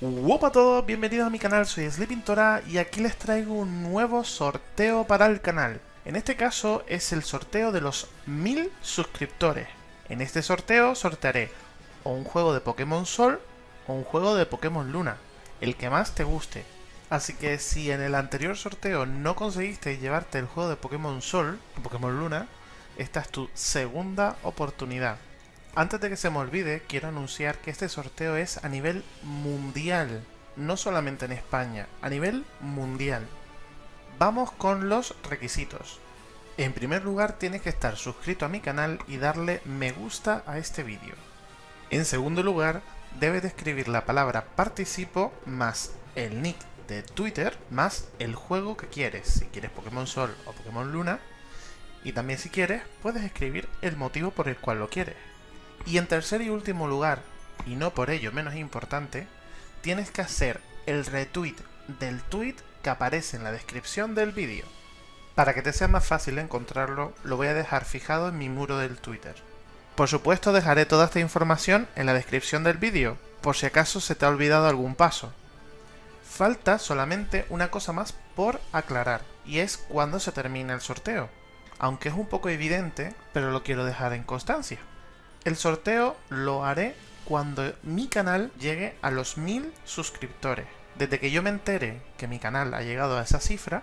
Hola a todos, bienvenidos a mi canal, soy Sleeping Tora y aquí les traigo un nuevo sorteo para el canal. En este caso es el sorteo de los 1000 suscriptores. En este sorteo sortearé o un juego de Pokémon Sol o un juego de Pokémon Luna, el que más te guste. Así que si en el anterior sorteo no conseguiste llevarte el juego de Pokémon Sol o Pokémon Luna, esta es tu segunda oportunidad. Antes de que se me olvide, quiero anunciar que este sorteo es a nivel mundial, no solamente en España, a nivel mundial. Vamos con los requisitos. En primer lugar, tienes que estar suscrito a mi canal y darle me gusta a este vídeo. En segundo lugar, debes de escribir la palabra participo más el nick de Twitter más el juego que quieres, si quieres Pokémon Sol o Pokémon Luna. Y también si quieres, puedes escribir el motivo por el cual lo quieres. Y en tercer y último lugar, y no por ello menos importante, tienes que hacer el retweet del tweet que aparece en la descripción del vídeo. Para que te sea más fácil encontrarlo, lo voy a dejar fijado en mi muro del Twitter. Por supuesto dejaré toda esta información en la descripción del vídeo, por si acaso se te ha olvidado algún paso. Falta solamente una cosa más por aclarar, y es cuándo se termina el sorteo. Aunque es un poco evidente, pero lo quiero dejar en constancia. El sorteo lo haré cuando mi canal llegue a los 1000 suscriptores. Desde que yo me entere que mi canal ha llegado a esa cifra,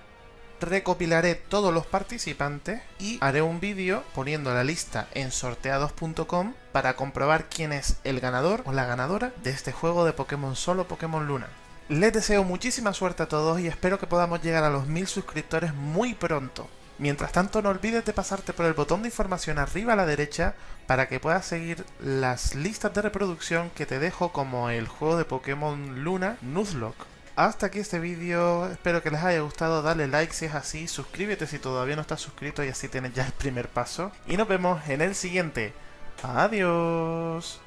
recopilaré todos los participantes y haré un vídeo poniendo la lista en sorteados.com para comprobar quién es el ganador o la ganadora de este juego de Pokémon Solo Pokémon Luna. Les deseo muchísima suerte a todos y espero que podamos llegar a los 1000 suscriptores muy pronto. Mientras tanto no olvides de pasarte por el botón de información arriba a la derecha para que puedas seguir las listas de reproducción que te dejo como el juego de Pokémon Luna Nuzlocke. Hasta aquí este vídeo, espero que les haya gustado, dale like si es así, suscríbete si todavía no estás suscrito y así tienes ya el primer paso. Y nos vemos en el siguiente. Adiós.